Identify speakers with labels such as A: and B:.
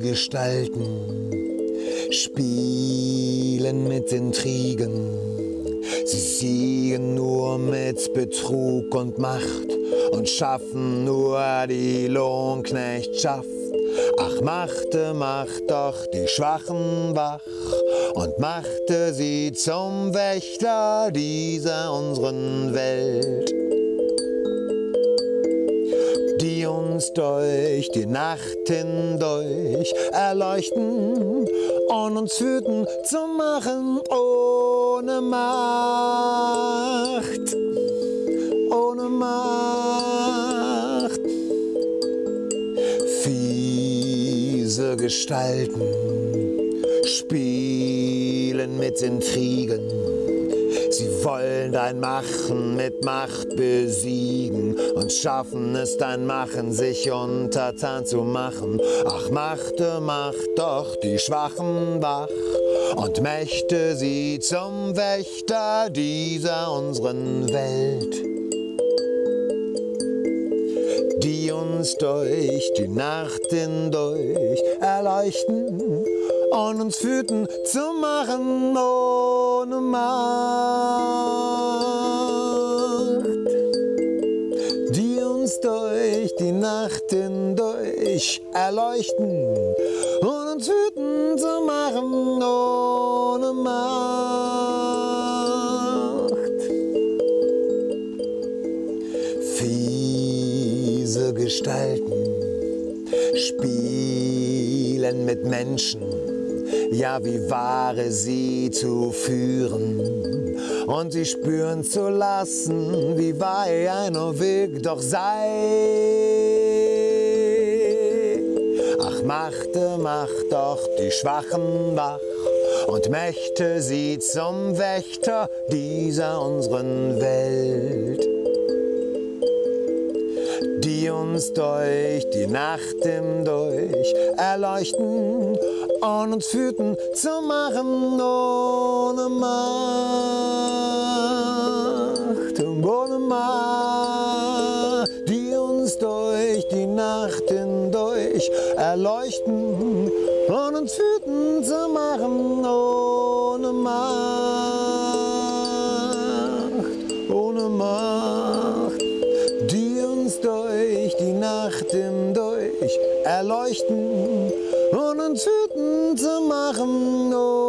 A: Gestalten spielen mit Intrigen. Sie siegen nur mit Betrug und Macht und schaffen nur die Lohnknechtschaft. Ach, machte, macht doch die Schwachen wach und machte sie zum Wächter dieser unseren Welt. Uns durch die Nacht hindurch erleuchten und uns wütend zu machen ohne Macht, ohne Macht. Fiese Gestalten spielen mit Intrigen. Sie wollen dein Machen mit Macht besiegen und schaffen es dein Machen, sich untertan zu machen. Ach, machte, macht doch die Schwachen wach und mächte sie zum Wächter dieser unseren Welt. Die uns durch die Nacht hindurch erleuchten und uns wütend zu machen ohne Macht. Die uns durch die Nacht hindurch erleuchten und uns wütend zu machen ohne Macht. Fiese Gestalten spielen mit Menschen ja wie Ware sie zu führen und sie spüren zu lassen, wie wei einer Weg doch sei. Ach, machte, macht doch die Schwachen wach und mächte sie zum Wächter dieser unseren Welt die uns durch die Nacht hindurch erleuchten und uns führten zu machen ohne Macht, ohne Macht, die uns durch die Nacht hindurch erleuchten und uns führten zu machen ohne Macht, erleuchten und uns wütend zu machen. Ohne